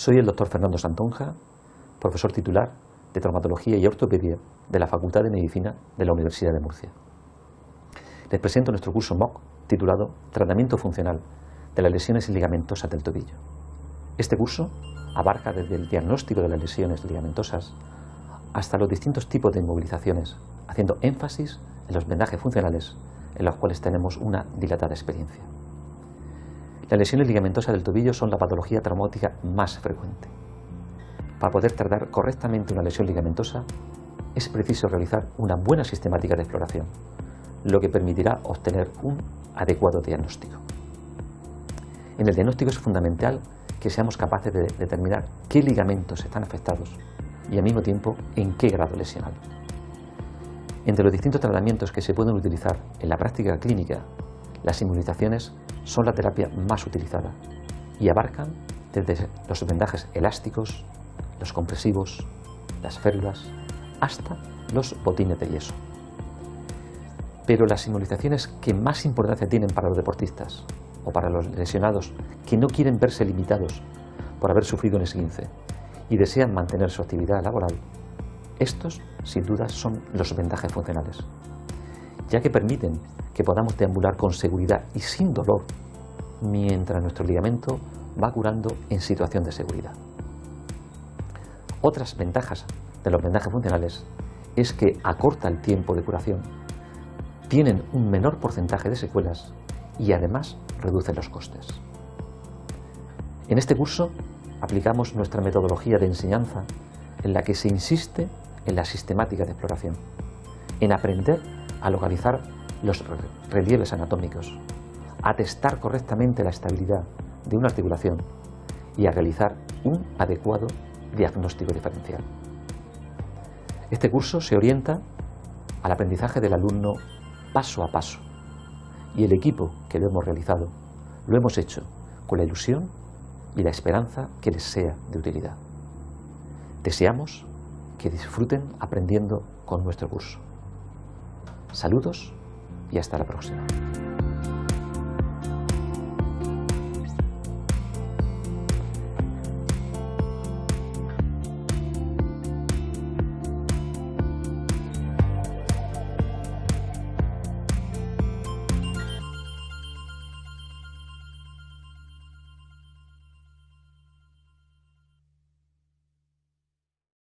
Soy el doctor Fernando Santonja, profesor titular de Traumatología y Ortopedia de la Facultad de Medicina de la Universidad de Murcia. Les presento nuestro curso MOC titulado Tratamiento Funcional de las lesiones ligamentosas del tobillo. Este curso abarca desde el diagnóstico de las lesiones ligamentosas hasta los distintos tipos de inmovilizaciones, haciendo énfasis en los vendajes funcionales en los cuales tenemos una dilatada experiencia. Las lesiones ligamentosas del tobillo son la patología traumática más frecuente. Para poder tratar correctamente una lesión ligamentosa es preciso realizar una buena sistemática de exploración, lo que permitirá obtener un adecuado diagnóstico. En el diagnóstico es fundamental que seamos capaces de determinar qué ligamentos están afectados y al mismo tiempo en qué grado lesional. Entre los distintos tratamientos que se pueden utilizar en la práctica clínica, las inmunizaciones son la terapia más utilizada y abarcan desde los vendajes elásticos, los compresivos, las férulas, hasta los botines de yeso. Pero las inmunizaciones que más importancia tienen para los deportistas o para los lesionados que no quieren verse limitados por haber sufrido un esguince y desean mantener su actividad laboral, estos sin duda son los vendajes funcionales, ya que permiten que podamos deambular con seguridad y sin dolor mientras nuestro ligamento va curando en situación de seguridad. Otras ventajas de los vendajes funcionales es que acorta el tiempo de curación, tienen un menor porcentaje de secuelas y además reducen los costes. En este curso aplicamos nuestra metodología de enseñanza en la que se insiste en la sistemática de exploración, en aprender a localizar los relieves anatómicos, a testar correctamente la estabilidad de una articulación y a realizar un adecuado diagnóstico diferencial. Este curso se orienta al aprendizaje del alumno paso a paso y el equipo que lo hemos realizado lo hemos hecho con la ilusión y la esperanza que les sea de utilidad. Deseamos que disfruten aprendiendo con nuestro curso. Saludos y hasta la próxima.